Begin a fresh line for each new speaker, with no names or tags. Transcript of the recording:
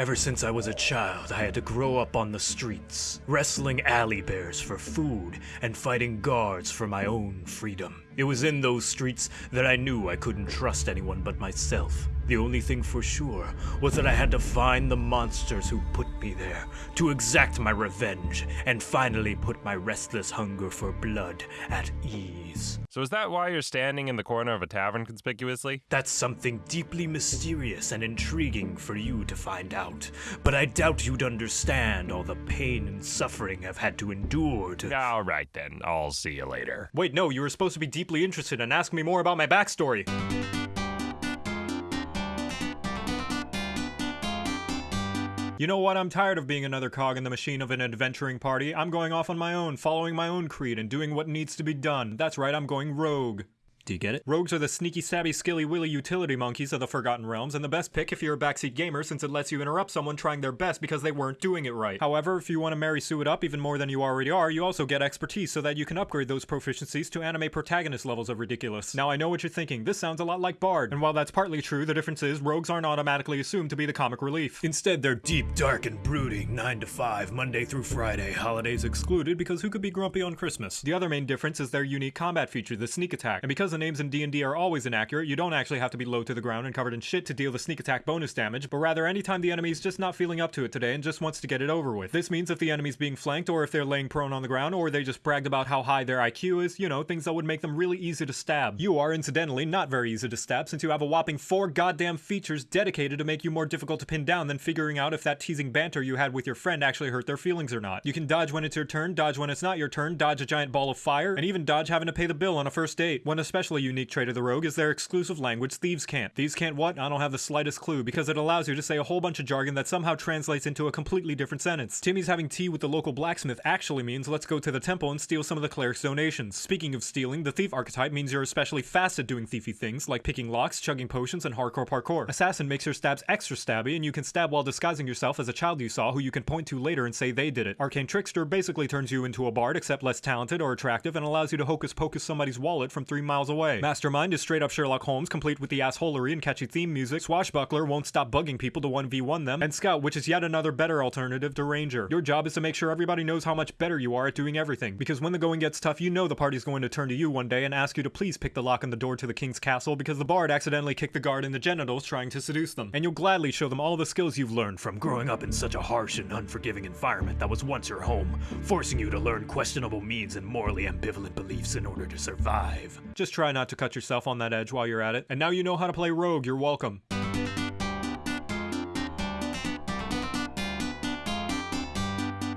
Ever since I was a child, I had to grow up on the streets, wrestling alley bears for food and fighting guards for my own freedom. It was in those streets that I knew I couldn't trust anyone but myself. The only thing for sure was that I had to find the monsters who put me there, to exact my revenge, and finally put my restless hunger for blood at ease.
So is that why you're standing in the corner of a tavern conspicuously?
That's something deeply mysterious and intriguing for you to find out. But I doubt you'd understand all the pain and suffering I've had to endure to.
All right then, I'll see you later.
Wait, no, you were supposed to be deeply interested and ask me more about my backstory. You know what? I'm tired of being another cog in the machine of an adventuring party. I'm going off on my own, following my own creed and doing what needs to be done. That's right, I'm going rogue. Do you get it? Rogues are the sneaky, stabby, skilly, willy utility monkeys of the Forgotten Realms, and the best pick if you're a backseat gamer since it lets you interrupt someone trying their best because they weren't doing it right. However, if you want to Mary Sue it up even more than you already are, you also get expertise so that you can upgrade those proficiencies to anime protagonist levels of ridiculous. Now I know what you're thinking, this sounds a lot like Bard, and while that's partly true, the difference is rogues aren't automatically assumed to be the comic relief. Instead, they're deep, dark, and brooding, 9 to 5, Monday through Friday, holidays excluded because who could be grumpy on Christmas? The other main difference is their unique combat feature, the sneak attack, and because the names in D&D are always inaccurate, you don't actually have to be low to the ground and covered in shit to deal the sneak attack bonus damage, but rather anytime the enemy's just not feeling up to it today and just wants to get it over with. This means if the enemy's being flanked or if they're laying prone on the ground or they just bragged about how high their IQ is, you know, things that would make them really easy to stab. You are, incidentally, not very easy to stab since you have a whopping four goddamn features dedicated to make you more difficult to pin down than figuring out if that teasing banter you had with your friend actually hurt their feelings or not. You can dodge when it's your turn, dodge when it's not your turn, dodge a giant ball of fire, and even dodge having to pay the bill on a first date. One especially unique trait of the rogue is their exclusive language Thieves' Cant. Thieves can't what? I don't have the slightest clue because it allows you to say a whole bunch of jargon that somehow translates into a completely different sentence. Timmy's having tea with the local blacksmith actually means let's go to the temple and steal some of the cleric's donations. Speaking of stealing, the thief archetype means you're especially fast at doing thiefy things like picking locks, chugging potions, and hardcore parkour. Assassin makes your stabs extra stabby and you can stab while disguising yourself as a child you saw who you can point to later and say they did it. Arcane Trickster basically turns you into a bard except less talented or attractive and allows you to hocus pocus somebody's wallet from three miles away. Mastermind is straight up Sherlock Holmes complete with the assholery and catchy theme music, Swashbuckler won't stop bugging people to 1v1 them, and Scout, which is yet another better alternative to Ranger. Your job is to make sure everybody knows how much better you are at doing everything, because when the going gets tough, you know the party's going to turn to you one day and ask you to please pick the lock on the door to the king's castle because the bard accidentally kicked the guard in the genitals trying to seduce them. And you'll gladly show them all the skills you've learned from growing up in such a harsh and unforgiving environment that was once your home, forcing you to learn questionable means and morally ambivalent beliefs in order to survive. Just try not to cut yourself on that edge while you're at it. And now you know how to play rogue, you're welcome.